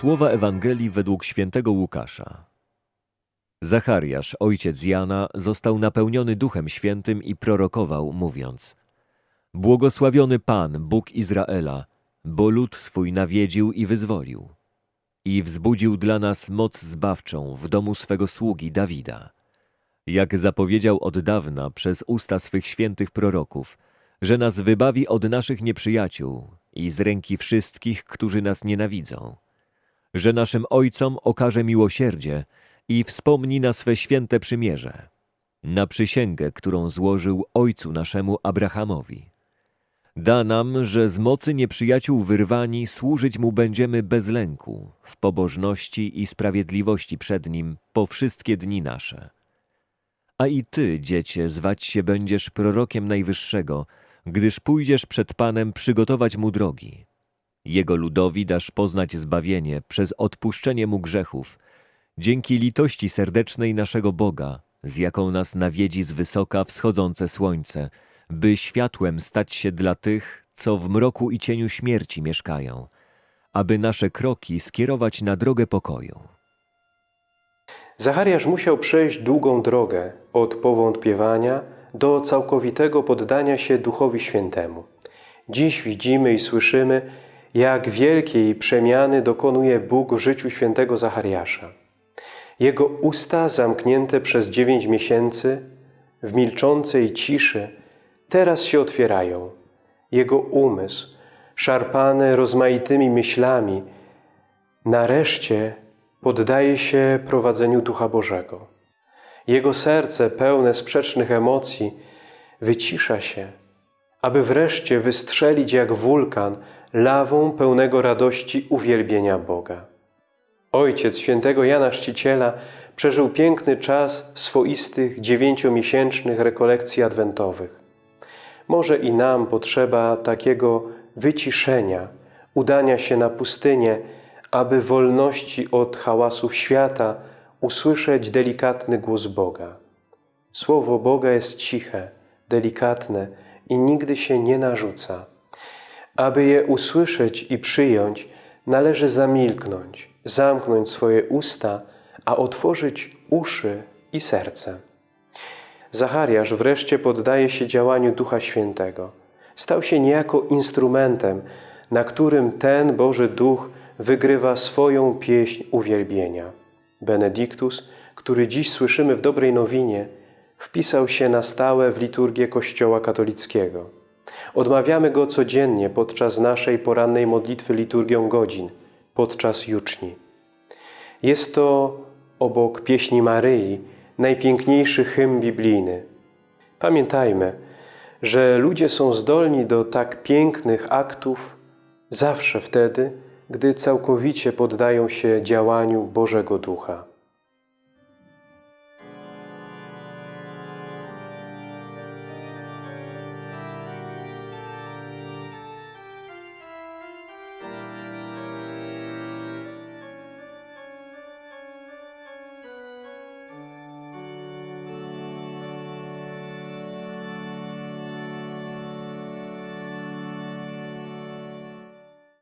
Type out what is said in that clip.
Słowa Ewangelii według świętego Łukasza. Zachariasz, ojciec Jana, został napełniony Duchem Świętym i prorokował, mówiąc Błogosławiony Pan, Bóg Izraela, bo lud swój nawiedził i wyzwolił. I wzbudził dla nas moc zbawczą w domu swego sługi Dawida. Jak zapowiedział od dawna przez usta swych świętych proroków, że nas wybawi od naszych nieprzyjaciół i z ręki wszystkich, którzy nas nienawidzą że naszym ojcom okaże miłosierdzie i wspomni na swe święte przymierze, na przysięgę, którą złożył ojcu naszemu Abrahamowi. Da nam, że z mocy nieprzyjaciół wyrwani służyć mu będziemy bez lęku, w pobożności i sprawiedliwości przed nim po wszystkie dni nasze. A i ty, dziecię, zwać się będziesz prorokiem Najwyższego, gdyż pójdziesz przed Panem przygotować mu drogi jego ludowi dasz poznać zbawienie przez odpuszczenie mu grzechów, dzięki litości serdecznej naszego Boga, z jaką nas nawiedzi z wysoka wschodzące słońce, by światłem stać się dla tych, co w mroku i cieniu śmierci mieszkają, aby nasze kroki skierować na drogę pokoju. Zachariasz musiał przejść długą drogę od powątpiewania do całkowitego poddania się Duchowi Świętemu. Dziś widzimy i słyszymy, jak wielkiej przemiany dokonuje Bóg w życiu świętego Zachariasza. Jego usta zamknięte przez dziewięć miesięcy w milczącej ciszy teraz się otwierają. Jego umysł, szarpany rozmaitymi myślami, nareszcie poddaje się prowadzeniu Ducha Bożego. Jego serce pełne sprzecznych emocji wycisza się, aby wreszcie wystrzelić jak wulkan lawą pełnego radości uwielbienia Boga. Ojciec świętego Jana Chrzciciela przeżył piękny czas swoistych dziewięciomiesięcznych rekolekcji adwentowych. Może i nam potrzeba takiego wyciszenia, udania się na pustynię, aby wolności od hałasów świata usłyszeć delikatny głos Boga. Słowo Boga jest ciche, delikatne i nigdy się nie narzuca. Aby je usłyszeć i przyjąć, należy zamilknąć, zamknąć swoje usta, a otworzyć uszy i serce. Zachariasz wreszcie poddaje się działaniu Ducha Świętego. Stał się niejako instrumentem, na którym ten Boży Duch wygrywa swoją pieśń uwielbienia. Benediktus, który dziś słyszymy w Dobrej Nowinie, wpisał się na stałe w liturgię Kościoła katolickiego. Odmawiamy Go codziennie podczas naszej porannej modlitwy liturgią godzin, podczas juczni. Jest to obok pieśni Maryi najpiękniejszy hymn biblijny. Pamiętajmy, że ludzie są zdolni do tak pięknych aktów zawsze wtedy, gdy całkowicie poddają się działaniu Bożego Ducha.